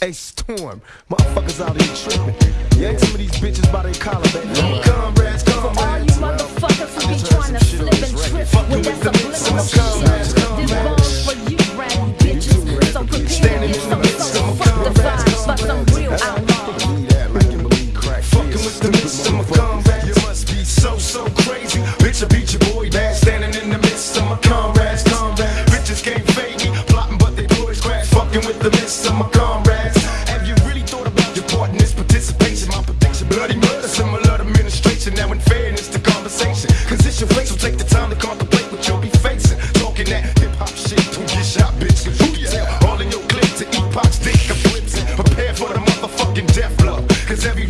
Hey, Storm, motherfuckers out here tripping. Yank some of these bitches by their collar, baby. Comrades, comrades. For all you motherfuckers who be trying to slip and trip with that subliminal shit. This bone's for you, brand bitches. So prepare some so fuck the vibes, but some real outlaws. Fucking with the midst of my comrades. You must be so, so crazy. Bitch, I beat your boy down. Standing in the midst of my comrades. Comrades. Bitches can't fade me. Plotting, but they boys crash. Fucking with the midst of my comrades. So take the time to contemplate what you'll be facing. Talking that hip hop shit, don't get shot, bitch. Cause who you tell? All in your clip to eat pox, dick, and it. Prepare for the motherfucking death blow. Cause every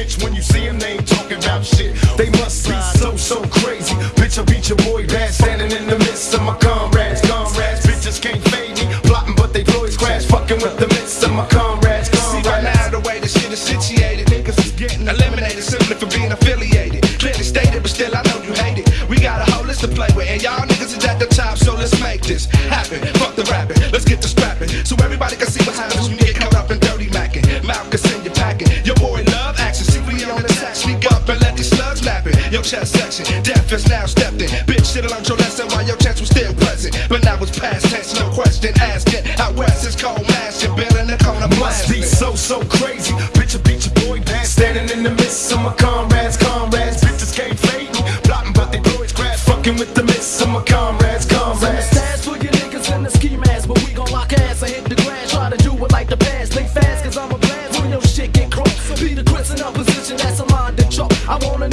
snitch. When you see them, they ain't talking about shit. They must be so, so crazy. Bitch, I beat your boy bad, standing in the midst of my comrades. Comrades, bitches can't fade me. Plotting, but they always crash. Fucking with the midst of my comrades. comrades. See right now the way the shit is situated, niggas is getting eliminated simply for being affiliated. Clearly stated, but still I know you hate it. We got a whole list to play with, and y'all niggas is at the top, so let's make this happen. Fuck chest section, death is now stepped in. Bitch, should've learned your lesson while your chance was still present, but now it's past tense, no question asking. Out west it's cold mass, you're building the corner Must be so, so crazy. Bitch, I beat your boy bad. Standing in the midst of my comrades, comrades. Bitches can't fade me. Plotting, but they boys crash. Fucking with the midst of my comrades, comrades. Stash for your niggas in the ski mask, but we gon' lock ass and hit the grass. Try to do it like the past. Think fast, cause I'm a blast when your shit get crossed. Be the Chris in a position that's aligned to chalk. I wanna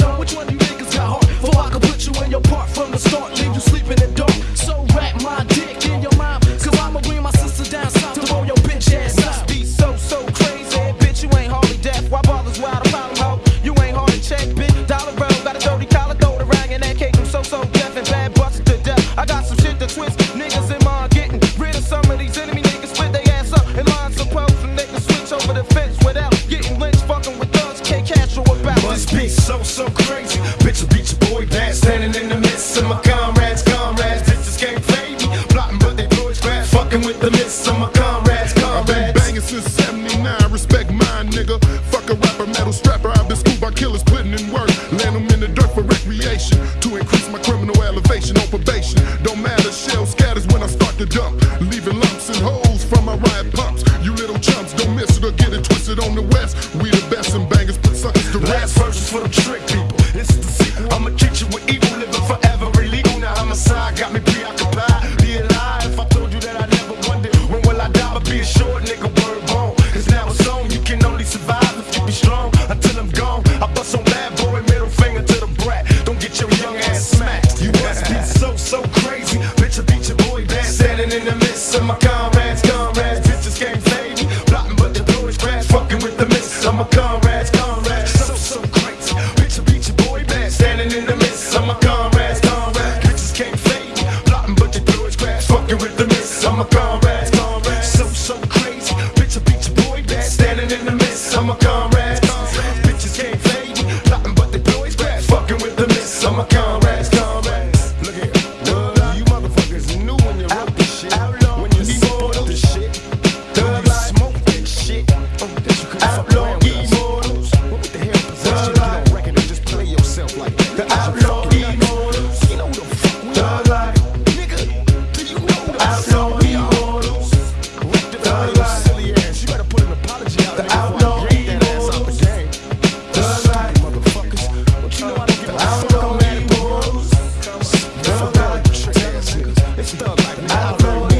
It's thug man. Outlaw